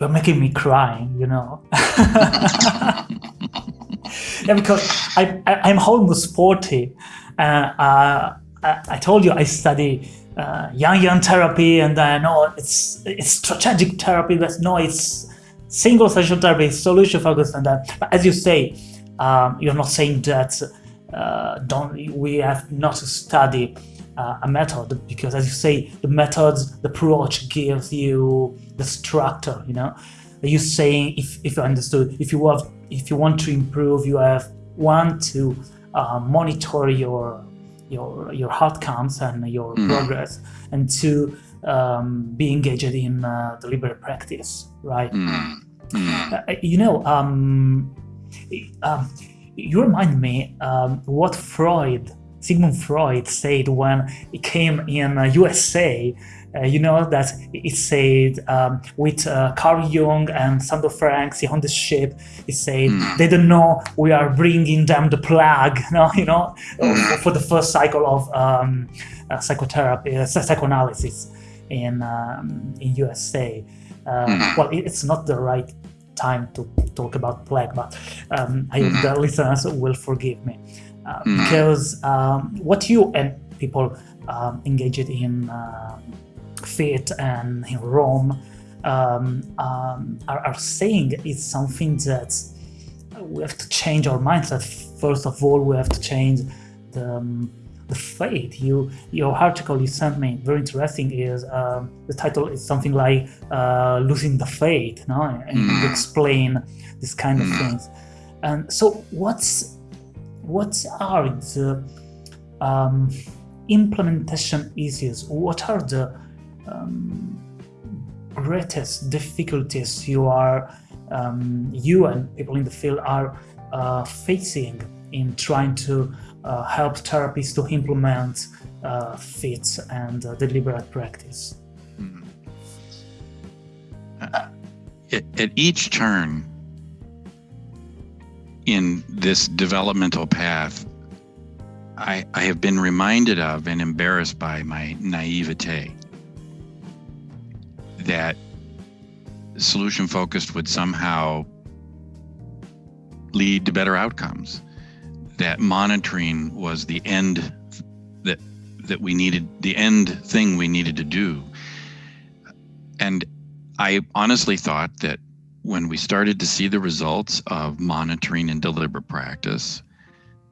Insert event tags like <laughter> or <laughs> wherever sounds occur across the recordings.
you're making me crying, you know. <laughs> yeah, because I, I am almost forty, and uh, I, I told you I study uh, yang yang therapy, and I know it's it's strategic therapy, but no, it's single session therapy, solution focused, and that. But as you say, um, you're not saying that uh, don't we have not to study uh, a method because, as you say, the methods, the approach gives you the structure. You know, you saying if if you understood, if you have if you want to improve, you have one to uh, monitor your your your outcomes and your mm. progress, and two um, be engaged in uh, deliberate practice, right? Mm. Mm. Uh, you know, um, um, you remind me um, what Freud, Sigmund Freud, said when he came in uh, USA. Uh, you know that he said um, with uh, Carl Jung and Sandor Ferenczi on the ship, he said mm. they don't know we are bringing them the plague. No, <laughs> you know, mm. for the first cycle of um, uh, psychotherapy, uh, psychoanalysis in um, in USA. Uh, mm. Well, it's not the right time to talk about plague, but um, I hope mm. the listeners will forgive me uh, mm. because um, what you and people um, engaged in uh, faith and in Rome um, um, are, are, saying is something that we have to change our mindset. First of all, we have to change the um, the faith. You your article you sent me very interesting. Is um, the title is something like uh, losing the faith, no? And mm. you explain this kind of mm. things. And so, what's what are the um, implementation issues? What are the um, greatest difficulties you are um, you and people in the field are uh, facing in trying to uh, help therapists to implement uh, fit and uh, deliberate practice. Mm-hmm. At, at each turn in this developmental path, I, I have been reminded of and embarrassed by my naivete that solution focused would somehow lead to better outcomes that monitoring was the end that that we needed the end thing we needed to do. And i honestly thought that when we started to see the results of monitoring and deliberate practice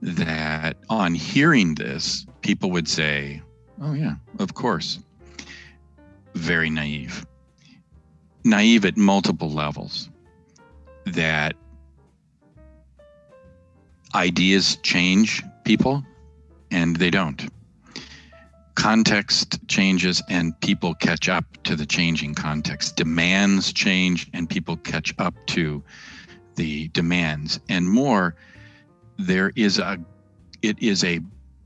that on hearing this people would say oh yeah of course. Very naive. Naive at multiple levels. That ideas change people and they don't. Context changes and people catch up to the changing context. Demands change and people catch up to the demands. And more, there is a it is a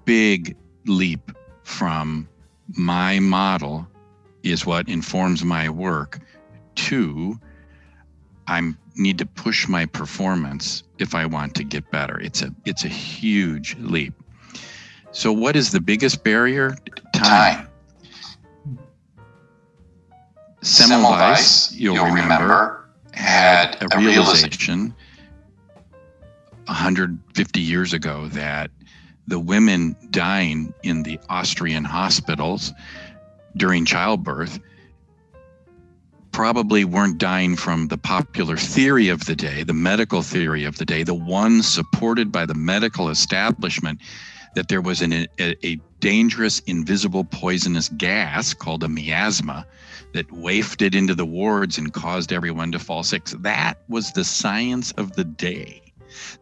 big leap from my model is what informs my work to I'm need to push my performance if I want to get better. It's a it's a huge leap. So what is the biggest barrier? Time. Semmelweis, you'll, you'll remember, remember, had a, a realization 150 years ago that the women dying in the Austrian hospitals during childbirth probably weren't dying from the popular theory of the day, the medical theory of the day, the one supported by the medical establishment that there was an, a, a dangerous, invisible, poisonous gas called a miasma that wafted into the wards and caused everyone to fall sick. That was the science of the day.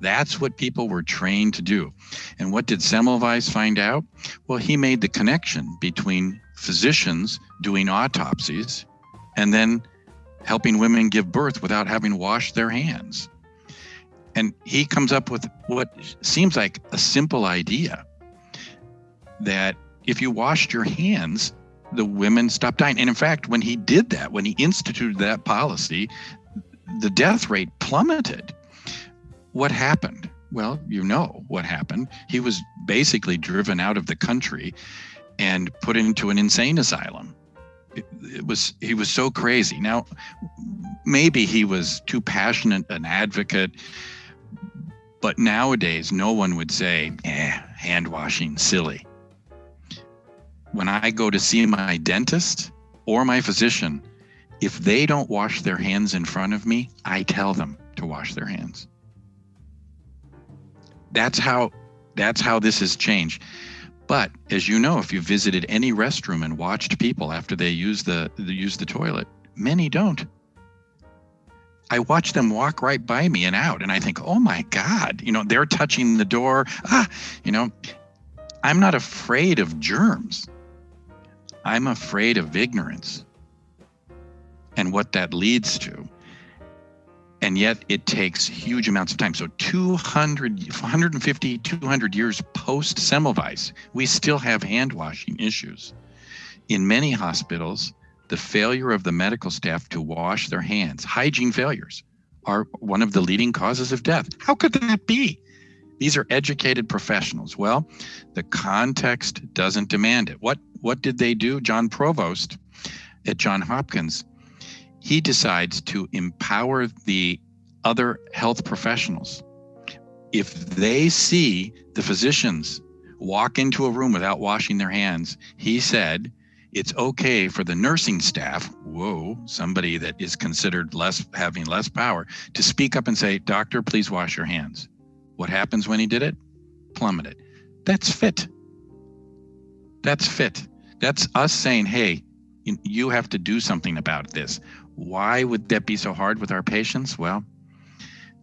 That's what people were trained to do. And what did Semmelweis find out? Well, he made the connection between physicians doing autopsies and then helping women give birth without having washed their hands. And he comes up with what seems like a simple idea that if you washed your hands, the women stopped dying. And in fact, when he did that, when he instituted that policy, the death rate plummeted. What happened? Well, you know what happened. He was basically driven out of the country and put into an insane asylum it, was he was so crazy. Now, maybe he was too passionate an advocate. But nowadays, no one would say, eh, hand washing, silly. When I go to see my dentist or my physician, if they don't wash their hands in front of me, I tell them to wash their hands. That's how that's how this has changed. But as you know, if you visited any restroom and watched people after they use the use the toilet, many don't. I watch them walk right by me and out, and I think, oh my God, you know, they're touching the door. Ah, you know, I'm not afraid of germs. I'm afraid of ignorance and what that leads to and yet it takes huge amounts of time. So 200, 150, 200 years post Semmelweis, we still have hand washing issues. In many hospitals, the failure of the medical staff to wash their hands, hygiene failures, are one of the leading causes of death. How could that be? These are educated professionals. Well, the context doesn't demand it. What what did they do? John Pronovost at John Hopkins he decides to empower the other health professionals. If they see the physicians walk into a room without washing their hands, he said it's okay for the nursing staff, whoa, somebody that is considered less having less power, to speak up and say, Doctor, please wash your hands. What happens when he did it? Plummeted. That's fit. That's fit. That's us saying, hey, you have to do something about this. Why would that be so hard with our patients? Well,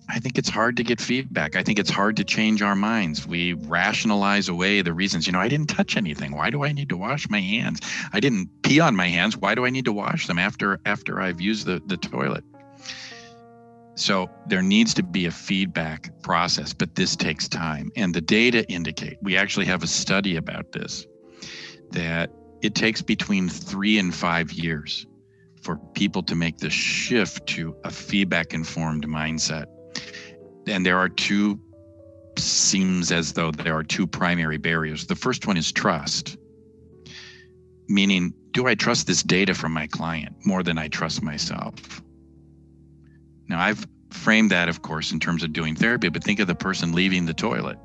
I think it's hard to get feedback. I think it's hard to change our minds. We rationalize away the reasons. You know, I didn't touch anything. Why do I need to wash my hands? I didn't pee on my hands. Why do I need to wash them after after I've used the, the toilet? So there needs to be a feedback process, but this takes time. And the data indicate, we actually have a study about this, that it takes between three and five years for people to make the shift to a feedback informed mindset. And there are two, seems as though there are two primary barriers. The first one is trust, meaning, do I trust this data from my client more than I trust myself? Now, I've framed that, of course, in terms of doing therapy, but think of the person leaving the toilet.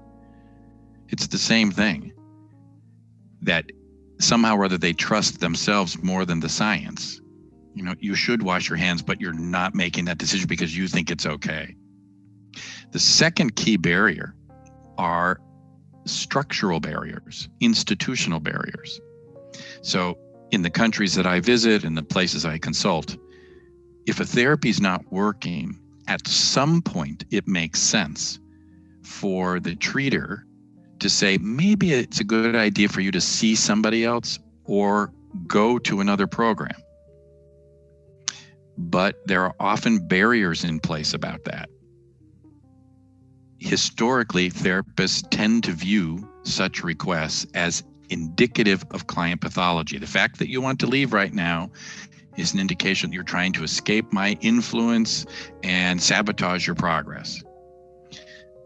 It's the same thing. That somehow or other they trust themselves more than the science. You know you should wash your hands but you're not making that decision because you think it's okay. The second key barrier are structural barriers institutional barriers. So in the countries that i visit and the places i consult if a therapy is not working at some point it makes sense for the treater to say maybe it's a good idea for you to see somebody else or go to another program but there are often barriers in place about that. Historically, therapists tend to view such requests as indicative of client pathology. The fact that you want to leave right now is an indication that you're trying to escape my influence and sabotage your progress.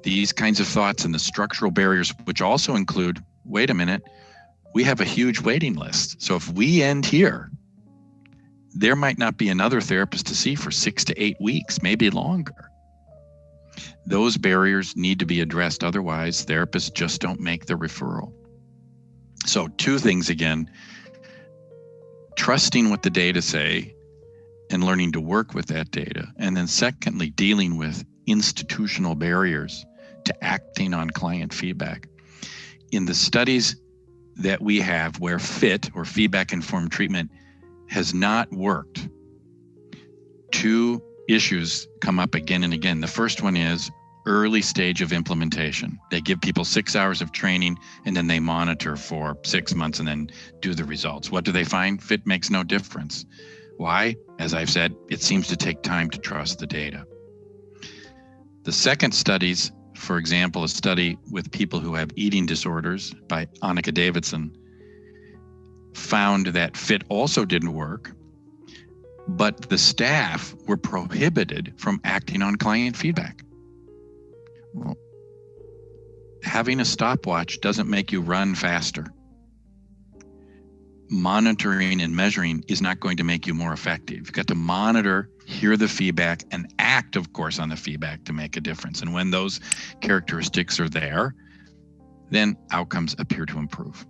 These kinds of thoughts and the structural barriers, which also include wait a minute, we have a huge waiting list. So if we end here, there might not be another therapist to see for six to eight weeks, maybe longer. Those barriers need to be addressed. Otherwise, therapists just don't make the referral. So, two things again trusting what the data say and learning to work with that data. And then, secondly, dealing with institutional barriers to acting on client feedback. In the studies that we have where FIT or feedback informed treatment has not worked, two issues come up again and again. The first one is early stage of implementation. They give people six hours of training and then they monitor for six months and then do the results. What do they find? Fit makes no difference. Why? As I've said, it seems to take time to trust the data. The second studies, for example, a study with people who have eating disorders by Annika Davidsen, found that fit also didn't work, but the staff were prohibited from acting on client feedback. Having a stopwatch doesn't make you run faster. Monitoring and measuring is not going to make you more effective. You've got to monitor hear the feedback, and act, of course, on the feedback to make a difference. And when those characteristics are there, then outcomes appear to improve.